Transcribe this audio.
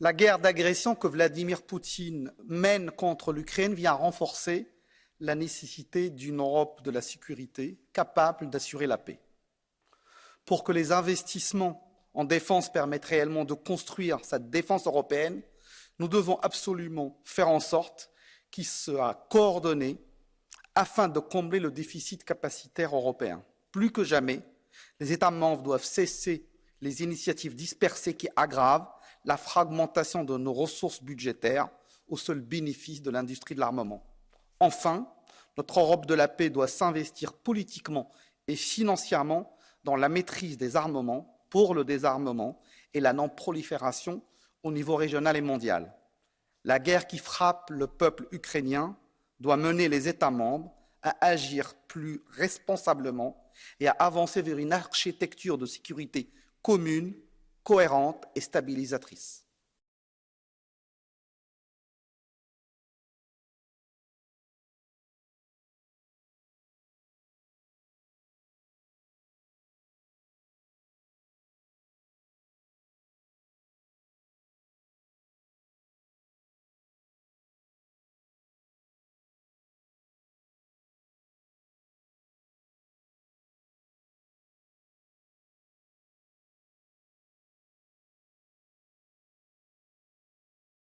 La guerre d'agression que Vladimir Poutine mène contre l'Ukraine vient renforcer la nécessité d'une Europe de la sécurité capable d'assurer la paix. Pour que les investissements en défense permettent réellement de construire cette défense européenne, nous devons absolument faire en sorte qu'il soit coordonné afin de combler le déficit capacitaire européen. Plus que jamais, les États membres doivent cesser les initiatives dispersées qui aggravent la fragmentation de nos ressources budgétaires au seul bénéfice de l'industrie de l'armement. Enfin, notre Europe de la paix doit s'investir politiquement et financièrement dans la maîtrise des armements pour le désarmement et la non-prolifération au niveau régional et mondial. La guerre qui frappe le peuple ukrainien doit mener les États membres à agir plus responsablement et à avancer vers une architecture de sécurité commune, cohérente et stabilisatrice.